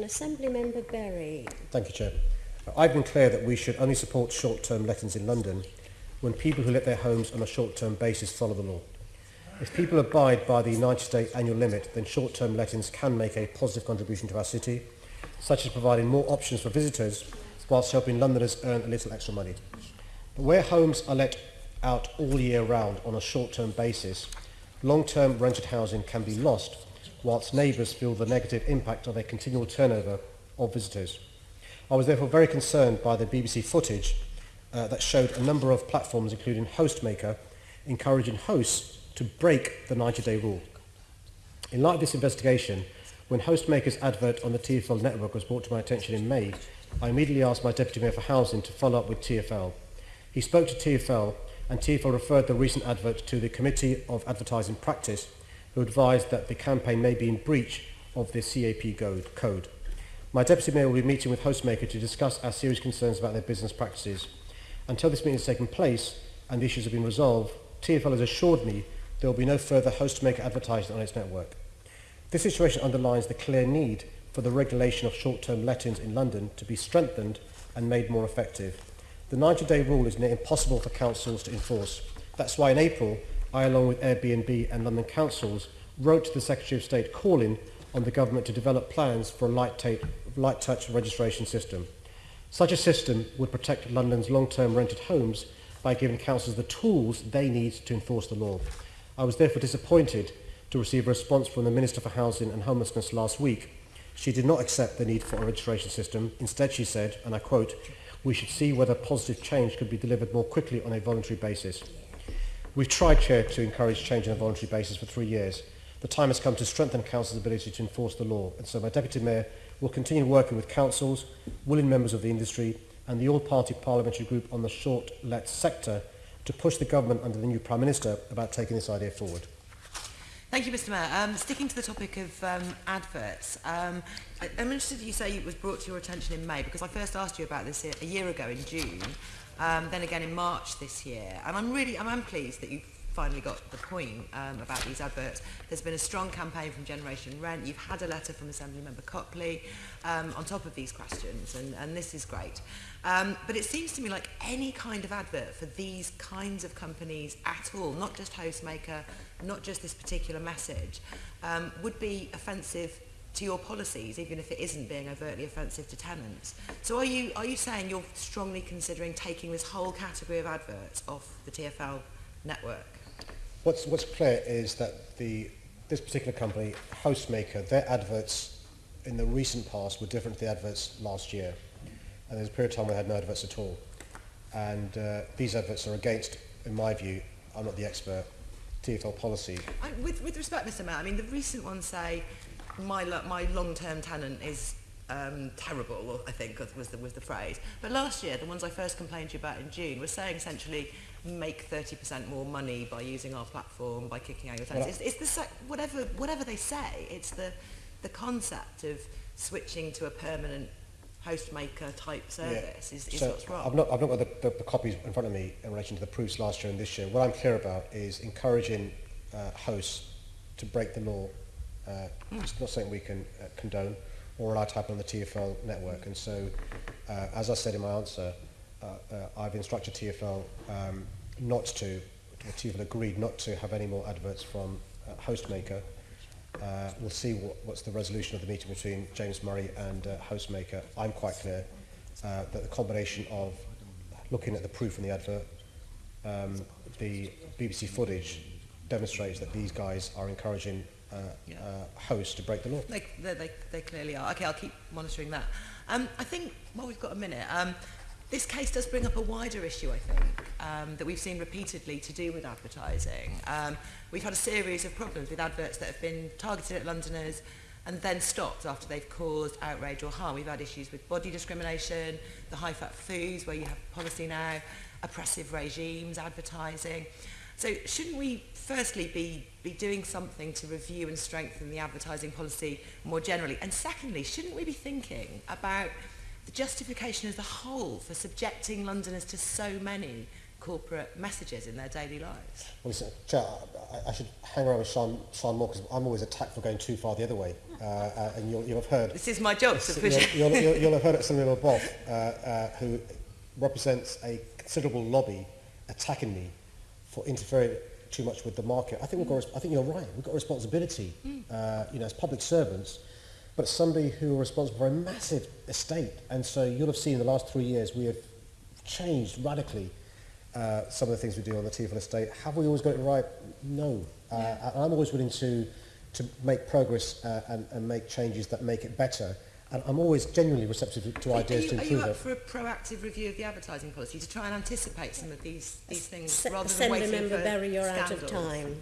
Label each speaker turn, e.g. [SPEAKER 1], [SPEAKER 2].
[SPEAKER 1] Assembly Member Berry.
[SPEAKER 2] Thank you, Chair. I've been clear that we should only support short-term lettings in London when people who let their homes on a short-term basis follow the law. If people abide by the 90-day annual limit, then short-term lettings can make a positive contribution to our city, such as providing more options for visitors whilst helping Londoners earn a little extra money. But where homes are let out all year round on a short-term basis, long-term rented housing can be lost whilst neighbours feel the negative impact of a continual turnover of visitors. I was therefore very concerned by the BBC footage uh, that showed a number of platforms, including Hostmaker, encouraging hosts to break the 90-day rule. In light of this investigation, when Hostmaker's advert on the TFL network was brought to my attention in May, I immediately asked my Deputy Mayor for Housing to follow up with TFL. He spoke to TFL and TFL referred the recent advert to the Committee of Advertising Practice, who advised that the campaign may be in breach of the CAP code. My Deputy Mayor will be meeting with Hostmaker to discuss our serious concerns about their business practices. Until this meeting has taken place and the issues have been resolved, TFL has assured me there will be no further Hostmaker advertising on its network. This situation underlines the clear need for the regulation of short-term lettings in London to be strengthened and made more effective. The 90-day rule is near impossible for councils to enforce. That's why in April, I, along with Airbnb and London councils, wrote to the Secretary of State calling on the government to develop plans for a light, tape, light touch registration system. Such a system would protect London's long-term rented homes by giving councils the tools they need to enforce the law. I was therefore disappointed to receive a response from the Minister for Housing and Homelessness last week. She did not accept the need for a registration system. Instead, she said, and I quote, we should see whether positive change could be delivered more quickly on a voluntary basis. We've tried, Chair, to encourage change on a voluntary basis for three years. The time has come to strengthen Council's ability to enforce the law, and so my Deputy Mayor will continue working with councils, willing members of the industry, and the all-party parliamentary group on the short-let sector to push the government under the new Prime Minister about taking this idea forward.
[SPEAKER 3] Thank you, Mr Mayor. Um, sticking to the topic of um, adverts, um, I, I'm interested you say it was brought to your attention in May because I first asked you about this a, year ago in June, um, then again in March this year. And I'm really, I'm, I'm pleased that you finally got the point um, about these adverts. There's been a strong campaign from Generation Rent. You've had a letter from Assembly Member Copley um, on top of these questions, and, and this is great. Um, but it seems to me like any kind of advert for these kinds of companies at all, not just Hostmaker, not just this particular message, um, would be offensive to your policies, even if it isn't being overtly offensive to tenants. So are you, are you saying you're strongly considering taking this whole category of adverts off the TfL network?
[SPEAKER 2] What's, what's clear is that the, this particular company, Hostmaker, their adverts in the recent past were different to the adverts last year. And there's a period of time when they had no adverts at all. And uh, these adverts are against, in my view, I'm not the expert, TFL policy.
[SPEAKER 3] I, with, with respect, Mr Mayor, I mean, the recent ones say my, my long-term tenant is um, terrible, I think was the, was the phrase. But last year, the ones I first complained to you about in June were saying essentially make 30% more money by using our platform, by kicking out your tenants. Well, it's, it's the whatever whatever they say. It's the the concept of switching to a permanent Hostmaker type service yeah. is, is
[SPEAKER 2] so
[SPEAKER 3] what's wrong.
[SPEAKER 2] I've not, I've not got the, the, the copies in front of me in relation to the proofs last year and this year. What I'm clear about is encouraging uh, hosts to break the law. Uh, mm. It's not something we can uh, condone or allow to happen on the TFL network. And so, uh, as I said in my answer, Uh, uh, I've instructed TfL um, not to, TfL agreed not to have any more adverts from uh, Hostmaker. we'll see what, what's the resolution of the meeting between James Murray and Hostmaker. I'm quite clear uh, that the combination of looking at the proof in the advert, um, the BBC footage demonstrates that these guys are encouraging uh, yeah. uh, hosts to break the law.
[SPEAKER 3] They, they, they, clearly are. Okay, I'll keep monitoring that. Um, I think, well, we've got a minute. Um, This case does bring up a wider issue, I think, um, that we've seen repeatedly to do with advertising. Um, we've had a series of problems with adverts that have been targeted at Londoners and then stopped after they've caused outrage or harm. We've had issues with body discrimination, the high-fat foods where you have policy now, oppressive regimes, advertising. So shouldn't we firstly be, be doing something to review and strengthen the advertising policy more generally? And secondly, shouldn't we be thinking about the justification as a whole for subjecting Londoners to so many corporate messages in their daily lives.
[SPEAKER 2] Well, listen, Chair, I, I should hang around with Siân, Siân more because I'm always attacked for going too far the other way. Uh, uh, and you'll, you'll have heard
[SPEAKER 3] This is my job to push
[SPEAKER 2] you'll, you'll, you'll, you'll have heard it Samuel Boff, uh, uh, who represents a considerable lobby attacking me for interfering too much with the market. I think we've got, I think you're right. We've got a responsibility, uh, you know, as public servants, but somebody who are responsible for a massive estate. And so you'll have seen in the last three years we have changed radically uh, some of the things we do on the TFL estate. Have we always got it right? No. Uh, and I'm always willing to, to make progress uh, and, and make changes that make it better. And I'm always genuinely receptive to
[SPEAKER 3] Are
[SPEAKER 2] ideas
[SPEAKER 3] you,
[SPEAKER 2] to
[SPEAKER 3] are
[SPEAKER 2] improve
[SPEAKER 3] you up
[SPEAKER 2] it.
[SPEAKER 3] for a proactive review of the advertising policy to try and anticipate some of these, these things
[SPEAKER 1] Se-
[SPEAKER 3] rather than
[SPEAKER 1] Assembly
[SPEAKER 3] waiting
[SPEAKER 1] Member
[SPEAKER 3] for
[SPEAKER 1] Berry, you're out of time.